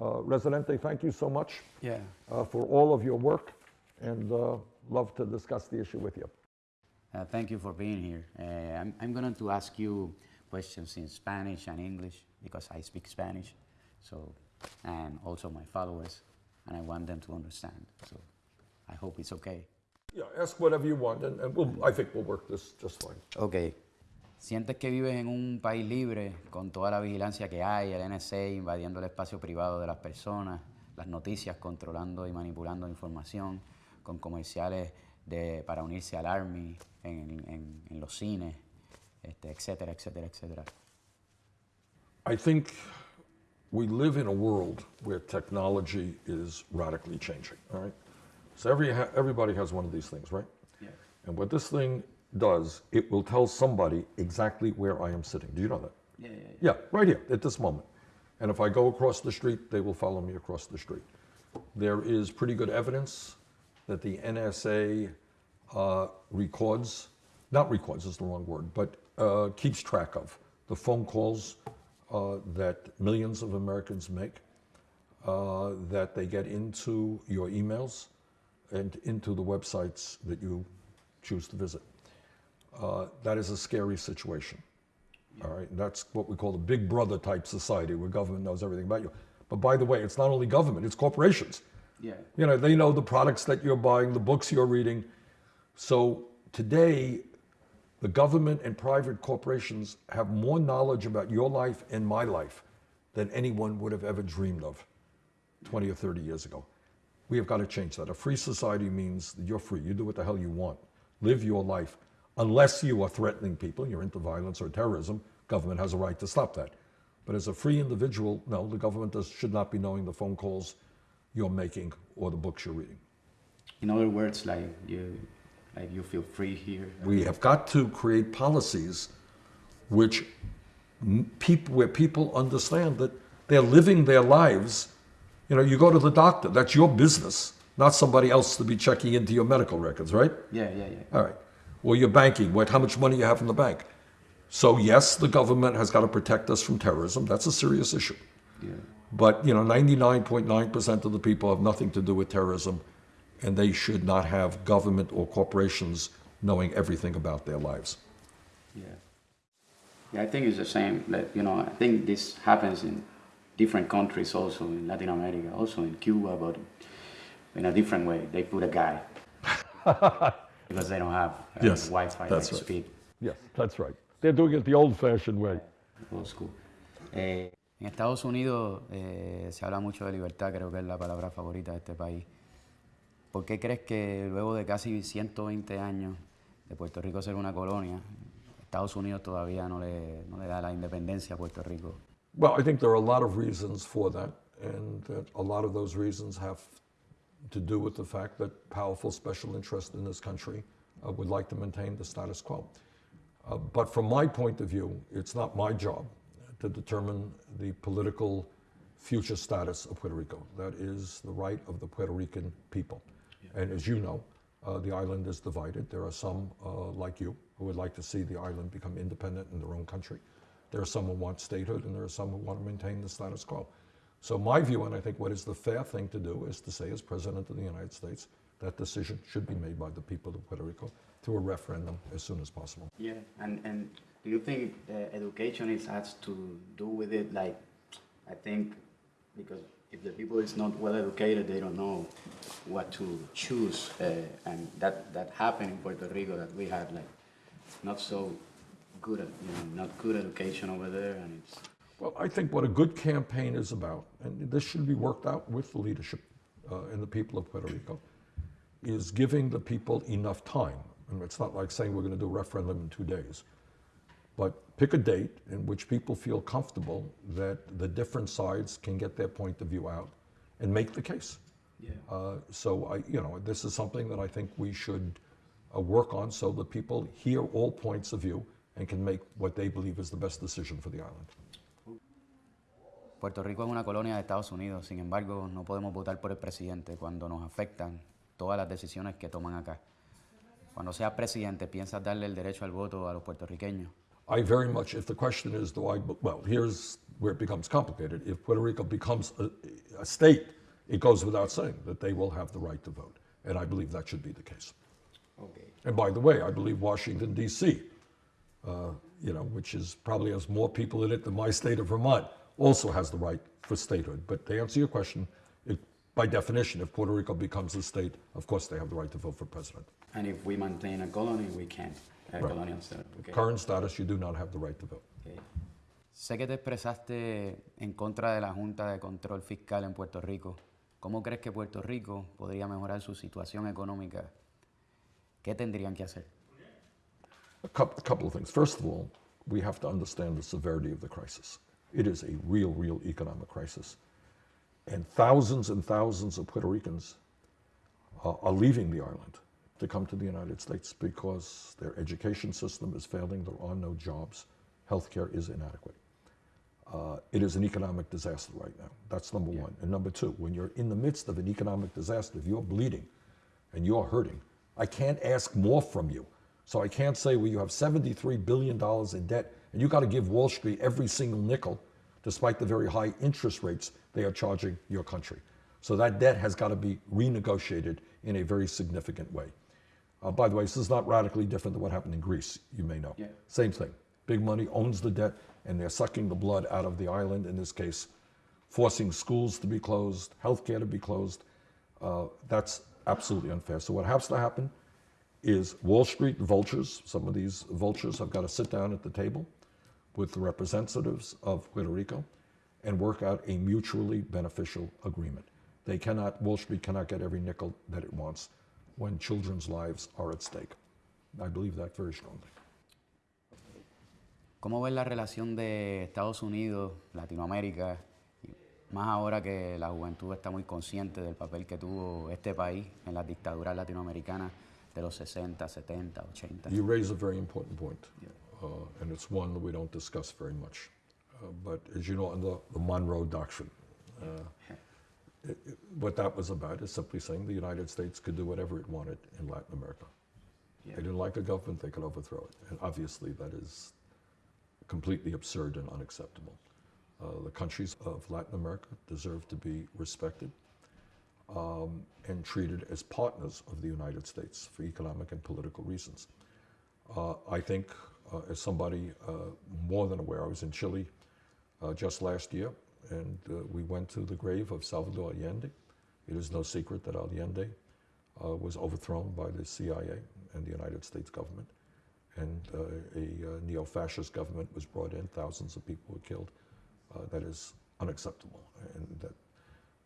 Uh, Residente, thank you so much Yeah. uh, for all of your work and uh, love to discuss the issue with you. Uh, thank you for being here. Uh, I'm, I'm going to ask you questions in Spanish and English because I speak Spanish, so and also my followers, and I want them to understand. So I hope it's okay. Yeah, ask whatever you want, and, and we'll, I think we'll work this just fine. Ok. ¿Sientes que vives en un país libre con toda la vigilancia que hay, el NSA invadiendo el espacio privado de las personas, las noticias controlando y manipulando información, con comerciales de, para unirse al Army en, en- en los cines, este, etcétera, etcétera, etcétera? I think we live in a world where technology is radically changing, all right? So every, everybody has one of these things, right? Yeah. And what this thing does, it will tell somebody exactly where I am sitting. Do you know that? Yeah, yeah, yeah. Yeah, right here, at this moment. And if I go across the street, they will follow me across the street. There is pretty good evidence that the NSA uh, records, not records is the wrong word, but uh, keeps track of the phone calls uh, that millions of Americans make, uh, that they get into your emails and into the websites that you choose to visit. Uh, that is a scary situation. All right, that's what we call the big brother type society where government knows everything about you. But by the way, it's not only government, it's corporations. Yeah. You know, they know the products that you're buying, the books you're reading. So today, the government and private corporations have more knowledge about your life and my life than anyone would have ever dreamed of 20 or 30 years ago. We have got to change that. A free society means that you're free. You do what the hell you want. Live your life. Unless you are threatening people, you're into violence or terrorism, government has a right to stop that. But as a free individual, no, the government does, should not be knowing the phone calls you're making or the books you're reading. In other words, like you, like you feel free here. We have got to create policies which people, where people understand that they're living their lives. You know, you go to the doctor, that's your business, not somebody else to be checking into your medical records, right? Yeah, yeah, yeah. All right. Or your banking, what, how much money you have in the bank. So yes, the government has got to protect us from terrorism. That's a serious issue. yeah. But you know, 99.9% of the people have nothing to do with terrorism, and they should not have government or corporations knowing everything about their lives. Yeah. Yeah, I think it's the same. Like, you know, I think this happens in different countries also, in Latin America, also in Cuba, but in a different way. They put a guy because they don't have uh, Yes, Wi-Fi that's like right. speed. Yes, that's right. They're doing it the old-fashioned way. Old school. Eh, en Estados Unidos eh, se habla mucho de libertad, creo que es la palabra favorita de este país. ¿Por qué crees que luego de casi 120 años de Puerto Rico ser una colonia, Estados Unidos todavía no le, no le da la independencia a Puerto Rico? Well, I think there are a lot of reasons for that, and that a lot of those reasons have to do with the fact that powerful special interests in this country uh, would like to maintain the status quo. Uh, but from my point of view, it's not my job to determine the political future status of Puerto Rico. That is the right of the Puerto Rican people. And as you know, uh, the island is divided. There are some uh, like you who would like to see the island become independent in their own country. There are some who want statehood, and there are some who want to maintain the status quo. So my view, and I think what is the fair thing to do, is to say, as President of the United States, that decision should be made by the people of Puerto Rico through a referendum as soon as possible. Yeah, and, and do you think uh, education is, has to do with it? Like, I think because if the people is not well educated, they don't know what to choose, uh, and that that happened in Puerto Rico that we had like not so good, you know, not good education over there, and it's Well, I think what a good campaign is about, and this should be worked out with the leadership uh, and the people of Puerto Rico, is giving the people enough time. And it's not like saying we're going to do a referendum in two days. But pick a date in which people feel comfortable that the different sides can get their point of view out and make the case. yeah. Uh, so I, you know, this is something that I think we should uh, work on so that people hear all points of view and can make what they believe is the best decision for the island. Puerto Rico es una colonia de Estados Unidos, sin embargo, no podemos votar por el presidente cuando nos afectan todas las decisiones que toman acá. Cuando seas presidente, ¿piensas darle el derecho al voto a los puertorriqueños? I very much, if the question is, do I, well, here's where it becomes complicated. If Puerto Rico becomes a, a state, it goes without saying that they will have the right to vote. And I believe that should be the case. Okay. And by the way, I believe Washington, D.C., uh, you know, which is probably has more people in it than my state of Vermont, also has the right for statehood. But to answer your question, it, by definition, if Puerto Rico becomes a state, of course they have the right to vote for president. And if we maintain a colony, we can't. A Right. colonial state. Okay. Current status, you do not have the right to vote. Okay. Sé que te expresaste en contra de la Junta de Control Fiscal en Puerto Rico. ¿Cómo crees que Puerto Rico podría mejorar su situación económica? ¿Qué tendrían que hacer? A couple, a couple of things. First of all, we have to understand the severity of the crisis. It is a real, real economic crisis. And thousands and thousands of Puerto Ricans uh, are leaving the island to come to the United States because their education system is failing, there are no jobs, healthcare is inadequate. Uh, it is an economic disaster right now. That's number one. And number two, when you're in the midst of an economic disaster, if you're bleeding and you're hurting, I can't ask more from you. So I can't say, well, you have $73 billion in debt and you got to give Wall Street every single nickel, despite the very high interest rates they are charging your country. So that debt has got to be renegotiated in a very significant way. Uh, by the way, this is not radically different than what happened in Greece, you may know. Yeah. Same thing. Big money owns the debt, and they're sucking the blood out of the island, in this case, forcing schools to be closed, healthcare to be closed. Uh, that's absolutely unfair. So, what has to happen is Wall Street vultures, some of these vultures have got to sit down at the table with the representatives of Puerto Rico and work out a mutually beneficial agreement. They cannot, Wall Street cannot get every nickel that it wants when children's lives are at stake. I believe that very strongly. ¿Cómo ves la relación de Estados Unidos, Latinoamérica, más ahora que la juventud está muy consciente del papel que tuvo este país en las dictaduras latinoamericanas de los 60, 70, 80? You raise a very important point, uh, and it's one that we don't discuss very much. Uh, but as you know, in the, the Monroe Doctrine, uh, it, it- what that was about is simply saying the United States could do whatever it wanted in Latin America. Yeah. They didn't like a government, they could overthrow it. And obviously, that is completely absurd and unacceptable. Uh, the countries of Latin America deserve to be respected um, and treated as partners of the United States for economic and political reasons. Uh, I think, uh, as somebody uh, more than aware, I was in Chile uh, just last year, and uh, we went to the grave of Salvador Allende. It is no secret that Allende uh, was overthrown by the CIA and the United States government, and uh, a uh, neo-fascist government was brought in. Thousands of people were killed. Uh, that is unacceptable, and that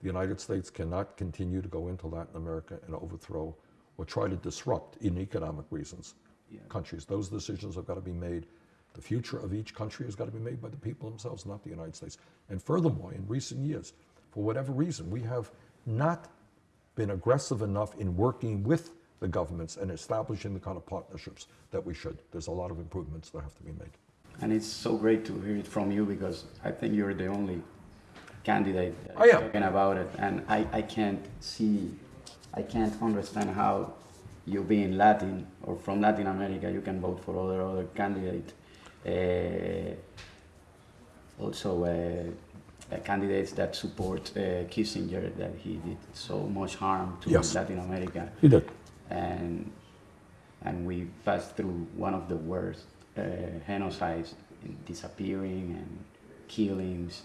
the United States cannot continue to go into Latin America and overthrow or try to disrupt, in economic reasons, Yeah. countries. Those decisions have got to be made. The future of each country has got to be made by the people themselves, not the United States. And furthermore, in recent years, for whatever reason, we have not been aggressive enough in working with the governments and establishing the kind of partnerships that we should. There's a lot of improvements that have to be made. And it's so great to hear it from you because I think you're the only candidate that I is am. talking about it. And I, I can't see, I can't understand how you being Latin or from Latin America, you can vote for other other candidate. Uh, also, uh, uh, candidates that support uh, Kissinger, that he did so much harm to Yes. Latin America He did. and and we passed through one of the worst uh, genocides, in disappearing and killings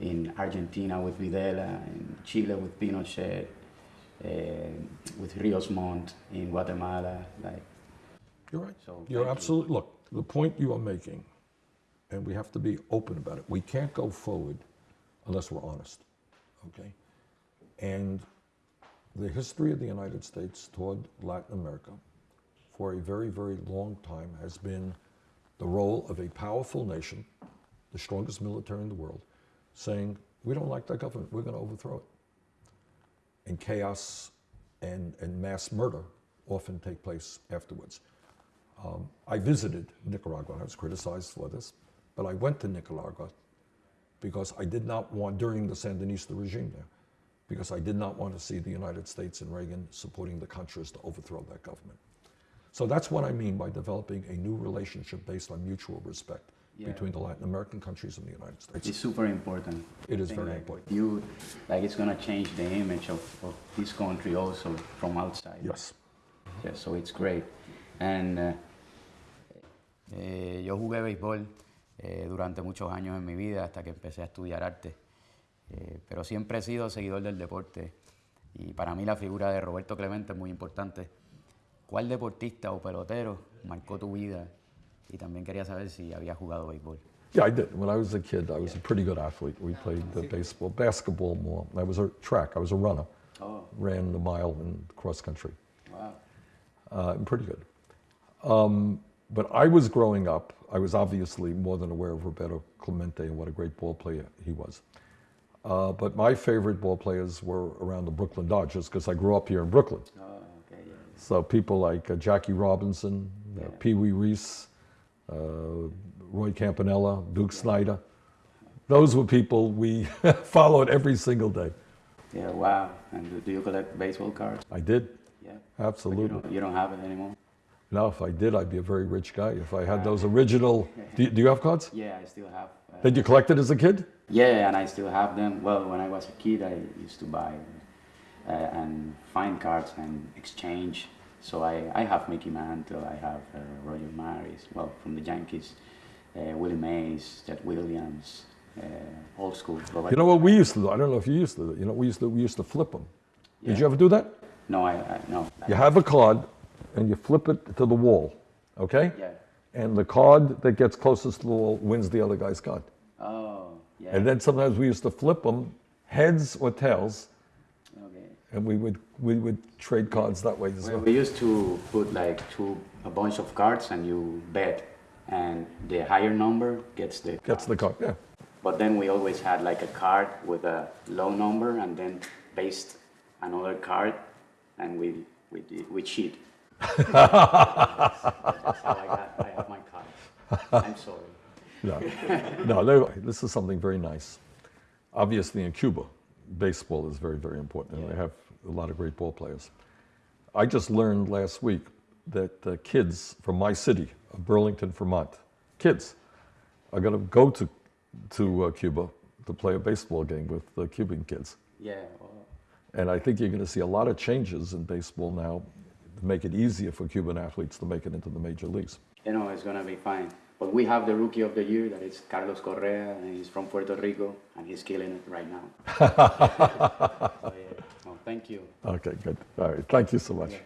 in Argentina with Videla, in Chile with Pinochet, Uh, with Rios Montt in Guatemala. Like, You're right. So, You're thank you. absolutely, look, the point you are making, and we have to be open about it, we can't go forward unless we're honest, okay? And the history of the United States toward Latin America for a very, very long time has been the role of a powerful nation, the strongest military in the world, saying, we don't like that government, we're going to overthrow it. And chaos and, and mass murder often take place afterwards. Um, I visited Nicaragua. I was criticized for this, but I went to Nicaragua because I did not want, during the Sandinista regime there, because I did not want to see the United States and Reagan supporting the Contras to overthrow that government. So that's what I mean by developing a new relationship based on mutual respect. Yeah. between the Latin American countries and the United States. It's super important. It is very like, important. You, like, it's gonna change the image of, of this country also from outside. Yes. Yeah, so it's great. And uh, Eh, yo jugué béisbol eh, durante muchos años en mi vida hasta que empecé a estudiar arte, Eh, pero siempre he sido seguidor del deporte y para mí la figura de Roberto Clemente es muy importante. ¿Cuál deportista o pelotero marcó tu vida? Y también quería saber si había jugado béisbol. Yeah, I did. When I was a kid, I was a pretty good athlete. We played uh, baseball, basketball more. I was a track. I was a runner. oh, Ran the mile and cross country. wow. Uh, I'm pretty good. Um, but I was growing up. I was obviously more than aware of Roberto Clemente and what a great ball player he was. Uh, but my favorite ball players were around the Brooklyn Dodgers because I grew up here in Brooklyn. Oh, okay, yeah. So people like uh, Jackie Robinson, uh, Yeah. Pee Wee Reese, Roy Campanella, Duke Snider. Those were people we followed every single day. Yeah, wow. And do, you collect baseball cards? I did, Yeah. But you absolutely. don't, you don't have it anymore? Now, if I did, I'd be a very rich guy. If I had those original. Do you, do you have cards? Yeah, I still have. Uh, Did you collect it as a kid? Yeah, and I still have them. Well, when I was a kid, I used to buy uh, and find cards and exchange. So I, I have Mickey Mantle, I have uh, Roger Maris, well, from the Yankees, uh, Willie Mays, Ted Williams, uh, old school. You know what we used to do? I don't know if you used to. do it. You know, we used to we used to flip them. Did you ever do that? No, I, I no. You have a card, and you flip it to the wall, okay? Yeah. And the card that gets closest to the wall wins the other guy's card. Oh, yeah. And then sometimes we used to flip them, heads or tails. And we would we would trade cards that way as Well, well. we used to put like two a bunch of cards and you bet, and the higher number gets the Gets the card, yeah. But then we always had like a card with a low number and then paste another card and we we did, we cheat. That's how I got I have my card. I'm sorry. No, no this is something very nice. Obviously, in Cuba, baseball is very, very important, and they have a lot of great ball players. I just learned last week that uh, kids from my city, of Burlington, Vermont, kids are going to go to to uh, Cuba to play a baseball game with the Cuban kids. Yeah. Well, And I think you're going to see a lot of changes in baseball now to make it easier for Cuban athletes to make it into the major leagues. you know it's gonna be fine. But we have the rookie of the year that is Carlos Correa and he's from Puerto Rico and he's killing it right now. so, yeah. well, thank you. Okay, good. All right. Thank you so much. Yeah.